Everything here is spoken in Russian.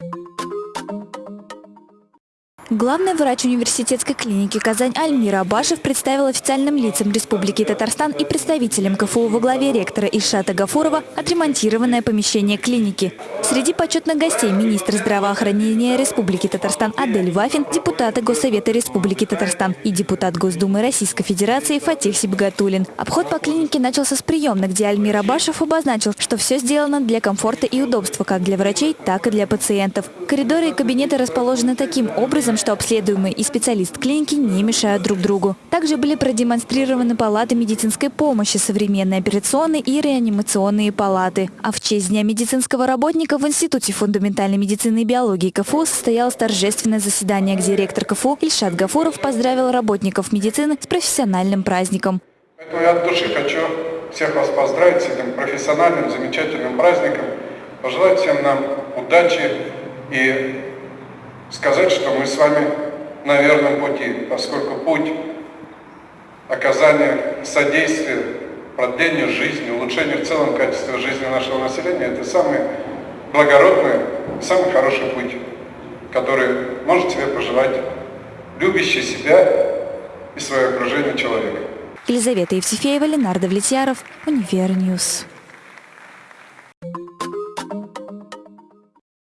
Thank you Главный врач университетской клиники «Казань» Альмира Абашев представил официальным лицам Республики Татарстан и представителям КФУ во главе ректора Ишата Гафурова отремонтированное помещение клиники. Среди почетных гостей министр здравоохранения Республики Татарстан Адель Вафин, депутаты Госсовета Республики Татарстан и депутат Госдумы Российской Федерации Фатих Сибгатулин. Обход по клинике начался с приемной, где Альмир Абашев обозначил, что все сделано для комфорта и удобства как для врачей, так и для пациентов. Коридоры и кабинеты расположены таким образом, что обследуемый и специалист клиники не мешают друг другу. Также были продемонстрированы палаты медицинской помощи, современные операционные и реанимационные палаты. А в честь Дня медицинского работника в Институте фундаментальной медицины и биологии КФУ состоялось торжественное заседание, где ректор КФУ Ильшат Гафуров поздравил работников медицины с профессиональным праздником. Поэтому я от души хочу всех вас поздравить с этим профессиональным, замечательным праздником, пожелать всем нам удачи и сказать, что мы с вами на верном пути, поскольку путь оказания содействия продлению жизни, улучшению в целом качества жизни нашего населения – это самый благородный, самый хороший путь, который может себе пожелать любящий себя и свое окружение человек. Елизавета Евсефеева, Ленардо Влетьяров, UniverNews.